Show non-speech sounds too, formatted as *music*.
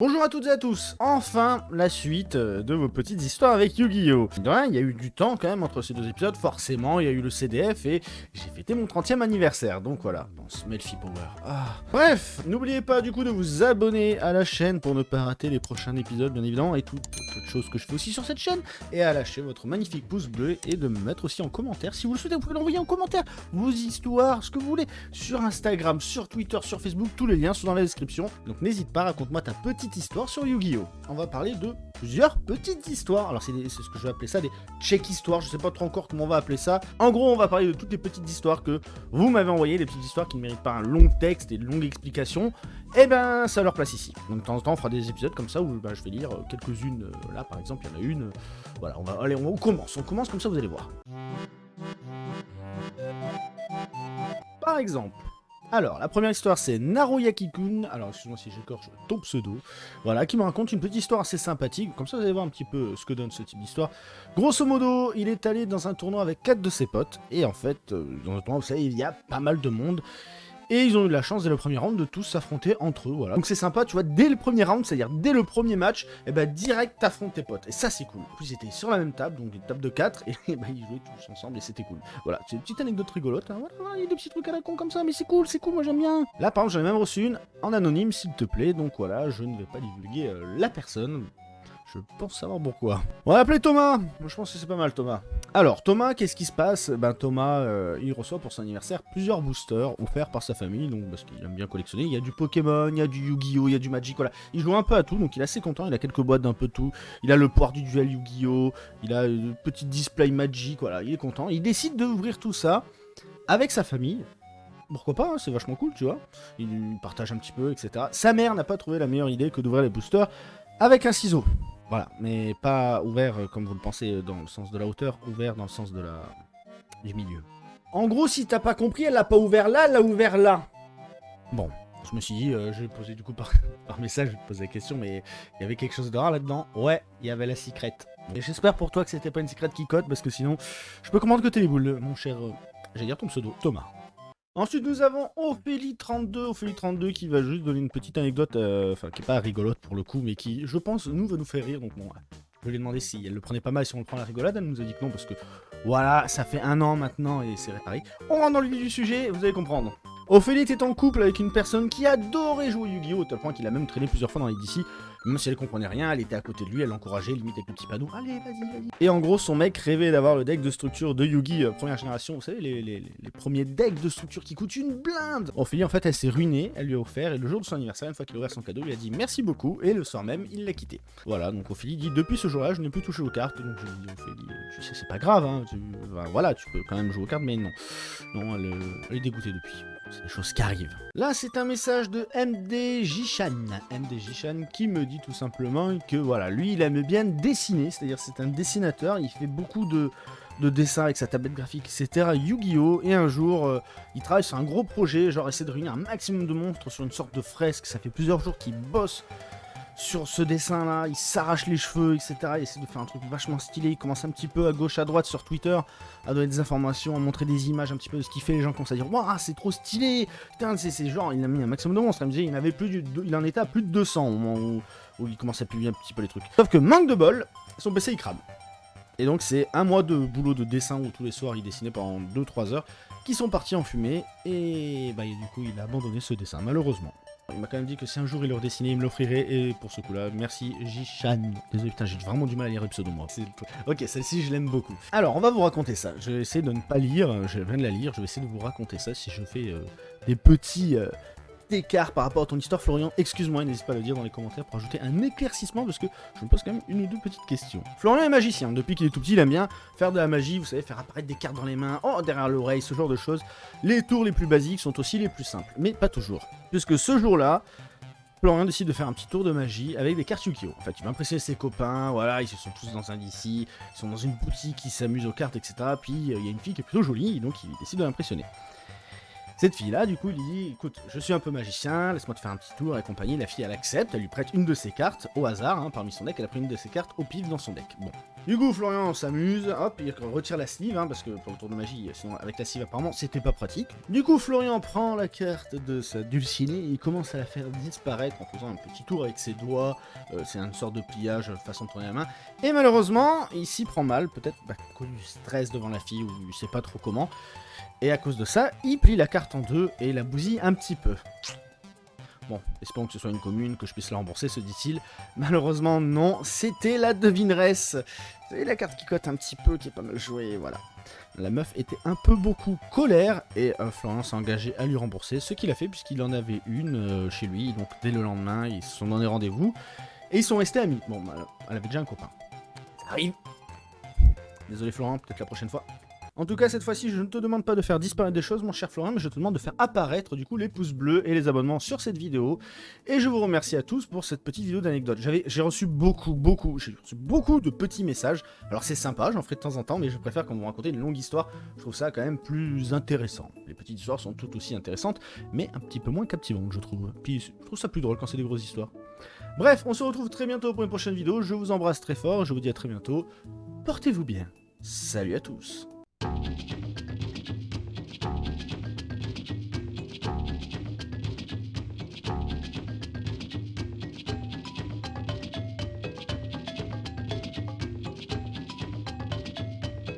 Bonjour à toutes et à tous, enfin la suite euh, de vos petites histoires avec Yu-Gi-Oh! Il y a eu du temps quand même entre ces deux épisodes, forcément, il y a eu le CDF et j'ai fêté mon 30e anniversaire, donc voilà, bon, Smelfy Power. Ah. Bref, n'oubliez pas du coup de vous abonner à la chaîne pour ne pas rater les prochains épisodes bien évidemment et toutes autres choses que je fais aussi sur cette chaîne. Et à lâcher votre magnifique pouce bleu et de me mettre aussi en commentaire, si vous le souhaitez, vous pouvez l'envoyer en commentaire, vos histoires, ce que vous voulez, sur Instagram, sur Twitter, sur Facebook, tous les liens sont dans la description, donc n'hésite pas, raconte-moi ta petite histoire sur Yu-Gi-Oh! On va parler de plusieurs petites histoires. Alors c'est ce que je vais appeler ça des check histoires, je sais pas trop encore comment on va appeler ça. En gros, on va parler de toutes les petites histoires que vous m'avez envoyées, des petites histoires qui ne méritent pas un long texte et une longue explication. Et eh ben, ça leur place ici. Donc de temps en temps, on fera des épisodes comme ça où ben, je vais lire quelques-unes. Euh, là, par exemple, il y en a une. voilà, on va, allez, on commence. On commence comme ça, vous allez voir. Par exemple, alors, la première histoire, c'est Naruyaki-kun, alors excuse-moi si j'écorche ton pseudo, voilà, qui me raconte une petite histoire assez sympathique, comme ça vous allez voir un petit peu ce que donne ce type d'histoire. Grosso modo, il est allé dans un tournoi avec quatre de ses potes, et en fait, euh, dans un tournoi, vous savez, il y a pas mal de monde, et ils ont eu la chance dès le premier round de tous s'affronter entre eux, voilà. Donc c'est sympa, tu vois, dès le premier round, c'est-à-dire dès le premier match, et eh bah ben, direct t'affrontes tes potes. Et ça c'est cool. En plus ils étaient sur la même table, donc une table de 4, et bah ils jouaient tous ensemble et c'était cool. Voilà, c'est une petite anecdote rigolote, hein. voilà, il y a des petits trucs à la con comme ça, mais c'est cool, c'est cool, moi j'aime bien. Là par exemple j'en ai même reçu une en anonyme s'il te plaît, donc voilà, je ne vais pas divulguer euh, la personne, je pense savoir pourquoi. On va appeler Thomas Je pense que c'est pas mal Thomas. Alors Thomas, qu'est-ce qui se passe? Ben Thomas, euh, il reçoit pour son anniversaire plusieurs boosters offerts par sa famille, donc parce qu'il aime bien collectionner. Il y a du Pokémon, il y a du Yu-Gi-Oh, il y a du Magic, voilà. Il joue un peu à tout, donc il est assez content, il a quelques boîtes d'un peu tout. Il a le pouvoir du duel Yu-Gi-Oh, il a une petite display Magic, voilà, il est content. Il décide d'ouvrir tout ça avec sa famille, pourquoi pas, hein, c'est vachement cool, tu vois. Il partage un petit peu, etc. Sa mère n'a pas trouvé la meilleure idée que d'ouvrir les boosters avec un ciseau. Voilà, mais pas ouvert euh, comme vous le pensez euh, dans le sens de la hauteur, ouvert dans le sens de la... du milieu. En gros, si t'as pas compris, elle l'a pas ouvert là, elle l'a ouvert là. Bon, je me suis dit, euh, je vais poser du coup par, *laughs* par message, je vais poser la question, mais il y avait quelque chose de rare là-dedans. Ouais, il y avait la secrète. Et j'espère pour toi que c'était pas une secrète qui cote, parce que sinon, je peux comprendre que t'es les boules, mon cher... J'allais dire ton pseudo, Thomas. Ensuite, nous avons Ophélie32, Ophélie32 qui va juste donner une petite anecdote, euh, enfin qui est pas rigolote pour le coup, mais qui, je pense, nous va nous faire rire. Donc bon, je lui ai demandé si elle le prenait pas mal, si on le prend la rigolade, elle nous a dit que non, parce que voilà, ça fait un an maintenant et c'est réparé. On rentre dans le vif du sujet, vous allez comprendre. Ophélie était en couple avec une personne qui adorait jouer Yu-Gi-Oh! au tel point qu'il a même traîné plusieurs fois dans les DC. Même si elle comprenait rien, elle était à côté de lui, elle l'encourageait, limite avec le petit panneau. Allez, vas-y, vas-y. Et en gros, son mec rêvait d'avoir le deck de structure de Yugi euh, première génération. Vous savez, les, premiers decks de structure qui coûtent une blinde. Ophélie, en fait, elle s'est ruinée, elle lui a offert. Et le jour de son anniversaire, une fois qu'il a ouvert son cadeau, il a dit merci beaucoup. Et le soir même, il l'a quitté. Voilà, donc Ophélie dit depuis ce jour-là, je n'ai plus touché aux cartes. Donc je lui dis, Ophélie, tu sais, c'est pas grave, hein. voilà, tu peux quand même jouer aux cartes, mais non. Non, elle, euh, elle est dégoûtée depuis. C'est des choses qui arrivent. Là, c'est un message de MD Jishan. MD Jishan qui me dit tout simplement que voilà, lui, il aime bien dessiner. C'est-à-dire, c'est un dessinateur. Il fait beaucoup de, dessins avec sa tablette graphique, etc. Yu-Gi-Oh! Et un jour, euh, il travaille sur un gros projet, genre essayer de réunir un maximum de monstres sur une sorte de fresque. Ça fait plusieurs jours qu'il bosse sur ce dessin là, il s'arrache les cheveux, etc. Il essaie de faire un truc vachement stylé, il commence un petit peu à gauche, à droite sur Twitter, à donner des informations, à montrer des images un petit peu de ce qu'il fait, les gens commencent à dire « Waouh, c'est trop stylé Putain, c'est genre, il a mis un maximum de monstres, il avait plus il en était à plus de 200 au moment où, il commençait à publier un petit peu les trucs. Sauf que manque de bol, son PC il crame. Et donc c'est un mois de boulot de dessin où tous les soirs il dessinait pendant 2-3 heures, qui sont partis en fumée, et bah, du coup il a abandonné ce dessin, malheureusement. Il m'a quand même dit que si un jour il le redessinait, il me l'offrirait. Et pour ce coup-là, merci Jishan. Désolé, putain, j'ai vraiment du mal à lire le pseudo, moi. Ok, celle-ci, je l'aime beaucoup. Alors, on va vous raconter ça. Je vais essayer de ne pas lire. Je viens de la lire. Je vais essayer de vous raconter ça si je fais euh, des petits... Euh, écart par rapport à ton histoire, Florian, excuse-moi, n'hésite pas à le dire dans les commentaires pour ajouter un éclaircissement parce que je me pose quand même une ou deux petites questions. Florian est magicien, depuis qu'il est tout petit, il aime bien faire de la magie, vous savez, faire apparaître des cartes dans les mains, oh, derrière l'oreille, ce genre de choses. Les tours les plus basiques sont aussi les plus simples, mais pas toujours. Puisque ce jour-là, Florian décide de faire un petit tour de magie avec des cartes Yu-Gi-Oh! En fait, il va impressionner ses copains, voilà, ils se sont tous dans un DC, ils sont dans une boutique, ils s'amusent aux cartes, etc. Puis, euh, il y a une fille qui est plutôt jolie, donc il décide de l'impressionner. Cette fille-là, du coup, il dit, écoute, je suis un peu magicien, laisse-moi te faire un petit tour et compagnie. La fille, elle accepte, elle lui prête une de ses cartes, au hasard, hein, parmi son deck, elle a pris une de ses cartes au pif dans son deck. Bon, Du coup, Florian s'amuse, hop, il retire la sleeve, hein, parce que pour le tour de magie, sinon avec la sleeve apparemment, c'était pas pratique. Du coup, Florian prend la carte de sa dulcinée et il commence à la faire disparaître en faisant un petit tour avec ses doigts, euh, c'est une sorte de pliage façon de tourner la main. Et malheureusement, il s'y prend mal, peut-être bah, à cause du stress devant la fille, ou il sait pas trop comment. Et à cause de ça, il plie la carte en deux et la bousille un petit peu. Bon, espérons que ce soit une commune, que je puisse la rembourser, se dit-il. Malheureusement, non, c'était la devineresse. Vous la carte qui cote un petit peu, qui est pas mal jouée, voilà. La meuf était un peu beaucoup colère, et euh, Florian s'est engagé à lui rembourser, ce qu'il a fait, puisqu'il en avait une euh, chez lui, donc dès le lendemain, ils se sont donné rendez-vous, et ils sont restés amis. Bon, bah, elle avait déjà un copain. Arrive Désolé Florian, peut-être la prochaine fois. En tout cas, cette fois-ci, je ne te demande pas de faire disparaître des choses, mon cher Florian, mais je te demande de faire apparaître, du coup, les pouces bleus et les abonnements sur cette vidéo. Et je vous remercie à tous pour cette petite vidéo d'anecdote. J'ai reçu beaucoup, beaucoup, j'ai reçu beaucoup de petits messages. Alors c'est sympa, j'en ferai de temps en temps, mais je préfère quand vous racontez une longue histoire. Je trouve ça quand même plus intéressant. Les petites histoires sont tout aussi intéressantes, mais un petit peu moins captivantes, je trouve. Puis je trouve ça plus drôle quand c'est des grosses histoires. Bref, on se retrouve très bientôt pour une prochaine vidéo. Je vous embrasse très fort, je vous dis à très bientôt. Portez-vous bien. Salut à tous Thank you.